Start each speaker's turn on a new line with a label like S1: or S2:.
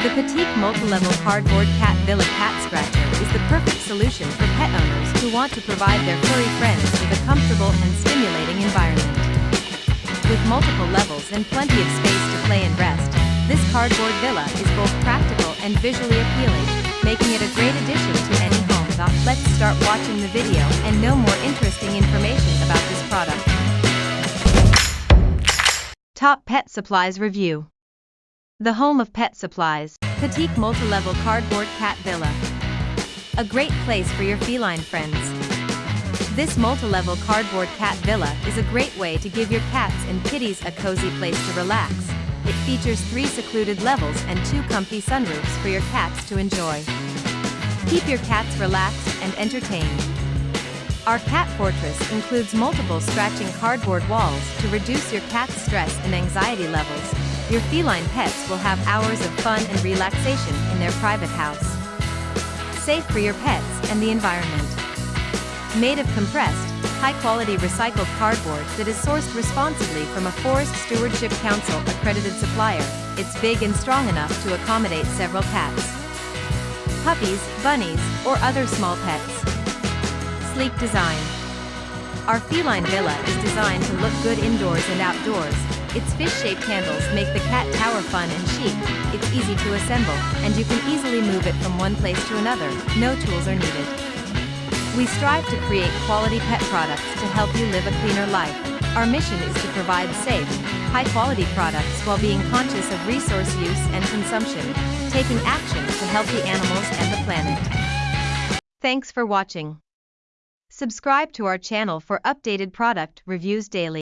S1: The Petite multi-level cardboard cat villa cat scratcher is the perfect solution for pet owners who want to provide their furry friends with a comfortable and stimulating environment. With multiple levels and plenty of space to play and rest, this cardboard villa is both practical and visually appealing, making it a great addition to any home. Let's start watching the video and know more interesting information about this product. Top Pet Supplies Review the home of pet supplies, Petite multi-level cardboard cat villa. A great place for your feline friends. This multi-level cardboard cat villa is a great way to give your cats and kitties a cozy place to relax. It features three secluded levels and two comfy sunroofs for your cats to enjoy. Keep your cats relaxed and entertained. Our cat fortress includes multiple scratching cardboard walls to reduce your cat's stress and anxiety levels, your feline pets will have hours of fun and relaxation in their private house. Safe for your pets and the environment. Made of compressed, high-quality recycled cardboard that is sourced responsibly from a Forest Stewardship Council accredited supplier, it's big and strong enough to accommodate several cats, puppies, bunnies, or other small pets. Sleek design. Our feline villa is designed to look good indoors and outdoors, its fish-shaped handles make the cat tower fun and chic, it's easy to assemble, and you can easily move it from one place to another, no tools are needed. We strive to create quality pet products to help you live a cleaner life. Our mission is to provide safe, high-quality products while being conscious of resource use and consumption, taking action to help the animals and the planet. Thanks for watching. Subscribe to our channel for updated product reviews daily.